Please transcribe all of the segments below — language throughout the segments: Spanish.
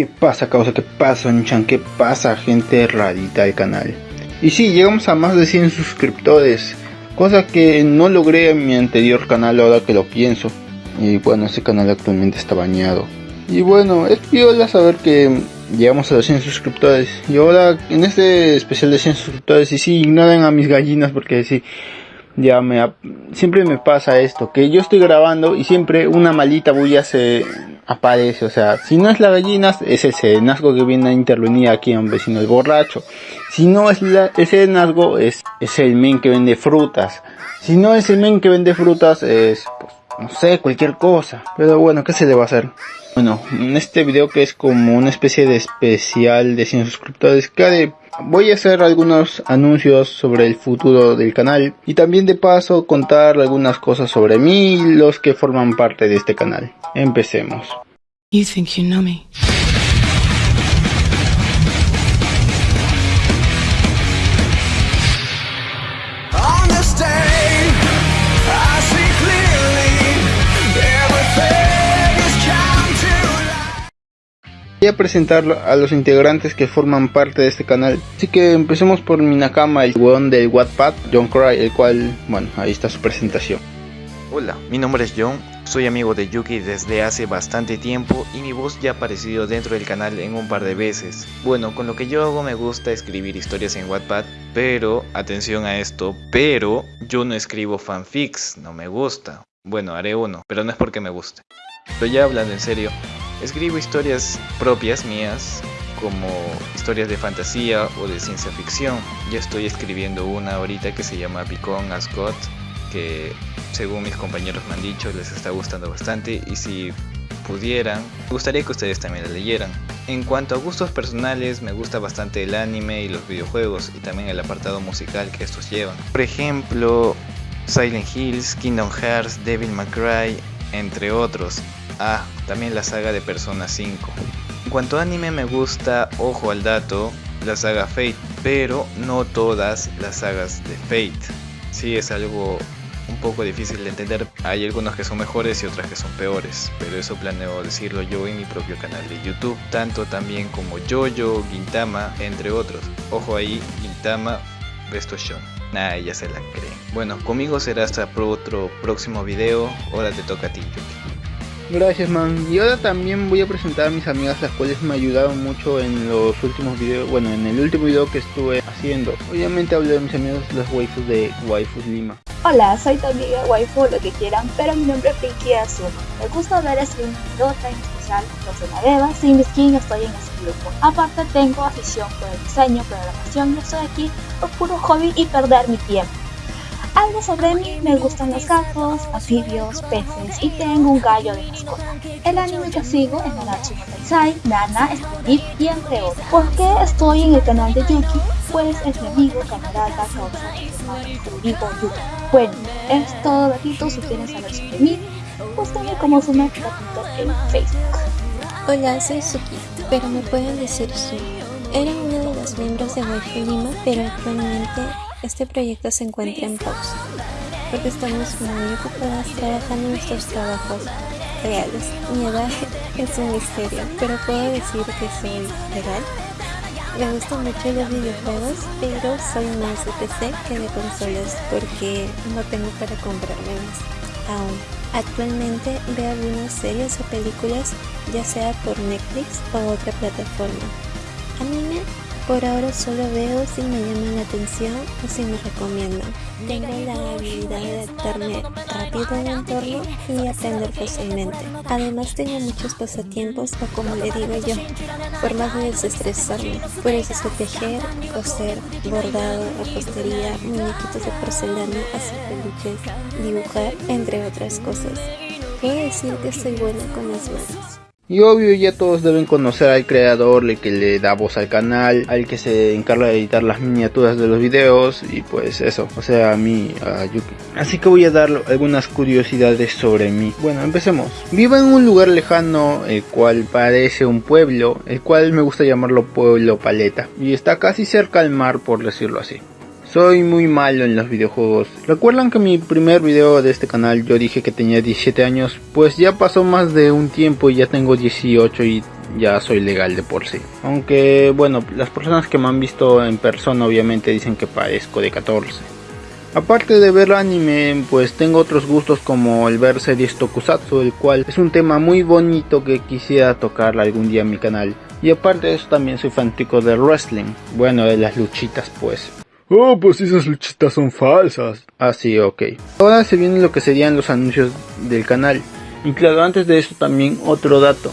¿Qué pasa causa? ¿Qué pasa Chan? ¿Qué pasa gente rarita del canal? Y sí, llegamos a más de 100 suscriptores, cosa que no logré en mi anterior canal ahora que lo pienso. Y bueno, ese canal actualmente está bañado. Y bueno, es piola saber que llegamos a los 100 suscriptores. Y ahora en este especial de 100 suscriptores, y sí, ignoren a mis gallinas porque sí, ya me siempre me pasa esto, que yo estoy grabando y siempre una malita bulla se aparece, o sea, si no es la gallina, es ese nazgo que viene a intervenir aquí a un vecino el borracho. Si no es la, ese nazgo, es, es el men que vende frutas. Si no es el men que vende frutas, es, pues, no sé, cualquier cosa. Pero bueno, ¿qué se le va a hacer? Bueno, en este video que es como una especie de especial de 100 suscriptores, que voy a hacer algunos anuncios sobre el futuro del canal y también de paso contar algunas cosas sobre mí y los que forman parte de este canal. Empecemos. You think you know me. Voy a presentar a los integrantes que forman parte de este canal. Así que empecemos por mi nakama, el weón del Wattpad, John Cry, el cual, bueno, ahí está su presentación. Hola, mi nombre es John, soy amigo de Yuki desde hace bastante tiempo y mi voz ya ha aparecido dentro del canal en un par de veces. Bueno, con lo que yo hago me gusta escribir historias en Wattpad, pero, atención a esto, pero yo no escribo fanfics, no me gusta. Bueno, haré uno, pero no es porque me guste. Pero ya hablando en serio, Escribo historias propias mías, como historias de fantasía o de ciencia ficción. Ya estoy escribiendo una ahorita que se llama Picon Ascot, que según mis compañeros me han dicho les está gustando bastante y si pudieran, me gustaría que ustedes también la leyeran. En cuanto a gustos personales, me gusta bastante el anime y los videojuegos y también el apartado musical que estos llevan. Por ejemplo, Silent Hills, Kingdom Hearts, Devil May Cry, entre otros. Ah, también la saga de Persona 5. En cuanto a anime me gusta, ojo al dato, la saga Fate, pero no todas las sagas de Fate. Sí, es algo un poco difícil de entender. Hay algunos que son mejores y otras que son peores, pero eso planeo decirlo yo en mi propio canal de YouTube, tanto también como Jojo, Gintama, entre otros. Ojo ahí, Gintama, Besto Show. Nah, ya se la creen. Bueno, conmigo será hasta otro próximo video. Ahora te toca a ti, Yuki. Gracias man. Y ahora también voy a presentar a mis amigas las cuales me ayudaron mucho en los últimos videos, bueno en el último video que estuve haciendo. Obviamente hablo de mis amigos las waifus de Waifus Lima. Hola, soy tu amiga waifu, lo que quieran, pero mi nombre es Pinky Azul. Me gusta ver streaming de Dota, en especial los de la Beba, sin skin estoy en ese grupo. Aparte tengo afición por el diseño, programación, yo estoy aquí por puro hobby y perder mi tiempo. Algo sobre mí, me gustan los gatos, anfibios, peces y tengo un gallo de mascota. El anime que sigo es Nanatsu no Nana, Split y entre otros. ¿Por qué estoy en el canal de Yuki? Pues es mi amigo, camarada, causa, Yuki. Bueno, es todo gatito, si quieren saber sobre mí, búsquenme como su gatito en Facebook. Hola, soy Suki, pero me pueden decir Su. Era uno de los miembros de Waifu Lima, pero actualmente este proyecto se encuentra en pausa, porque estamos muy ocupadas trabajando nuestros trabajos reales. Mi edad es un misterio, pero puedo decir que soy legal. Me gustan mucho los videojuegos, pero soy más de PC que de consolas porque no tengo para comprarme más aún. Actualmente veo algunas series o películas, ya sea por Netflix o otra plataforma. Anime por ahora solo veo si me llaman la atención o si me recomiendan. Tengo la habilidad de adaptarme rápido al entorno y aprender fácilmente. Además tengo muchos pasatiempos o como le digo yo, formas de desestresarme. Por eso tejer, coser, bordado, repostería, muñequitos de porcelana, hacer peluches, dibujar, entre otras cosas. Puedo decir que soy buena con las manos. Y obvio ya todos deben conocer al creador, el que le da voz al canal, al que se encarga de editar las miniaturas de los videos y pues eso, o sea a mí, a Yuki. Así que voy a dar algunas curiosidades sobre mí. Bueno, empecemos. Vivo en un lugar lejano, el cual parece un pueblo, el cual me gusta llamarlo pueblo paleta. Y está casi cerca al mar por decirlo así. Soy muy malo en los videojuegos. ¿Recuerdan que mi primer video de este canal yo dije que tenía 17 años? Pues ya pasó más de un tiempo y ya tengo 18 y ya soy legal de por sí. Aunque bueno, las personas que me han visto en persona obviamente dicen que parezco de 14. Aparte de ver anime, pues tengo otros gustos como el ver series tokusatsu, el cual es un tema muy bonito que quisiera tocar algún día en mi canal. Y aparte de eso también soy fanático del wrestling, bueno, de las luchitas pues. Oh, pues esas luchitas son falsas. Ah, sí, ok. Ahora se viene lo que serían los anuncios del canal. Y claro, antes de eso también otro dato.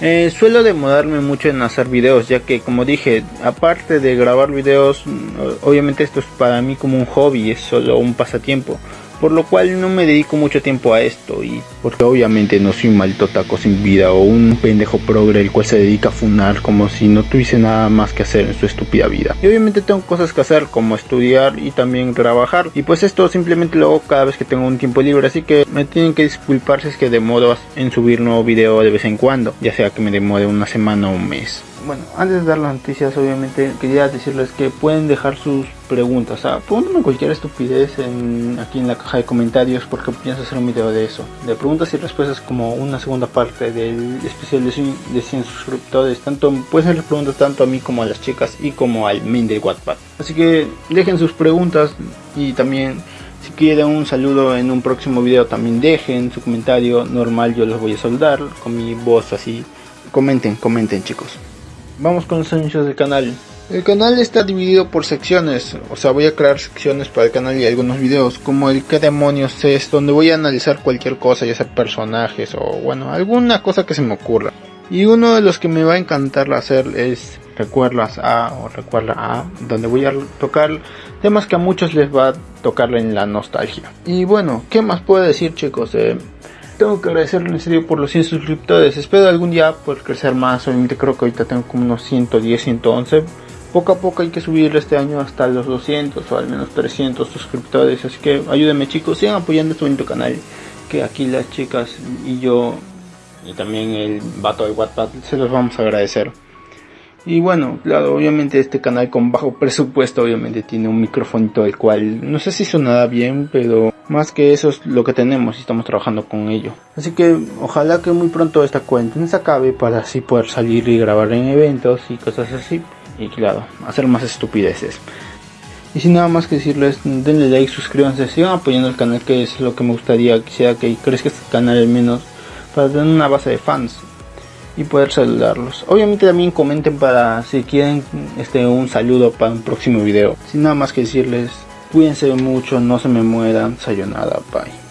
Eh, suelo demorarme mucho en hacer videos, ya que como dije, aparte de grabar videos, mm, obviamente esto es para mí como un hobby, es solo un pasatiempo por lo cual no me dedico mucho tiempo a esto y porque obviamente no soy un maldito taco sin vida o un pendejo progre el cual se dedica a funar como si no tuviese nada más que hacer en su estúpida vida. Y obviamente tengo cosas que hacer como estudiar y también trabajar y pues esto simplemente lo hago cada vez que tengo un tiempo libre así que me tienen que disculpar si es que demoro en subir nuevo video de vez en cuando, ya sea que me demore una semana o un mes. Bueno, antes de dar las noticias, obviamente quería decirles que pueden dejar sus preguntas. O sea, pregúntame cualquier estupidez aquí en la caja de comentarios porque pienso hacer un video de eso. De preguntas y respuestas como una segunda parte del especial de, 100 suscriptores. Tanto, pueden ser preguntas tanto a mí como a las chicas y como al main del Wattpad. Así que dejen sus preguntas y también si quieren un saludo en un próximo video también dejen su comentario normal. Yo los voy a soldar con mi voz así. Comenten, comenten chicos vamos con los anuncios del canal. El canal está dividido por secciones, o sea voy a crear secciones para el canal y algunos videos, como el que demonios es, donde voy a analizar cualquier cosa, ya sea personajes o bueno, alguna cosa que se me ocurra. Y uno de los que me va a encantar hacer es Recuerdas a o Recuerda a, donde voy a tocar temas que a muchos les va a tocar en la nostalgia. Y bueno, ¿qué más puedo decir chicos? Eh, tengo que agradecerle en serio por los 100 suscriptores. Espero algún día poder crecer más. Obviamente creo que ahorita tengo como unos 110, 111. Poco a poco hay que subir este año hasta los 200 o al menos 300 suscriptores. Así que ayúdenme chicos, sigan apoyando este bonito canal. Que aquí las chicas y yo y también el vato de WhatsApp se los vamos a agradecer. Y bueno, claro, obviamente este canal con bajo presupuesto obviamente tiene un microfonito el cual no sé si sonará bien, pero más que eso es lo que tenemos y estamos trabajando con ello. Así que ojalá que muy pronto esta cuenta se acabe para así poder salir y grabar en eventos y cosas así. Y claro, hacer más estupideces. Y sin nada más que decirles, denle like, suscríbanse, sigan apoyando el canal que es lo que me gustaría, quisiera que crezca este canal al menos para tener una base de fans y poder saludarlos. Obviamente también comenten para si quieren este un saludo para un próximo video. Sin nada más que decirles, cuídense mucho, no se me mueran, sayonara, bye.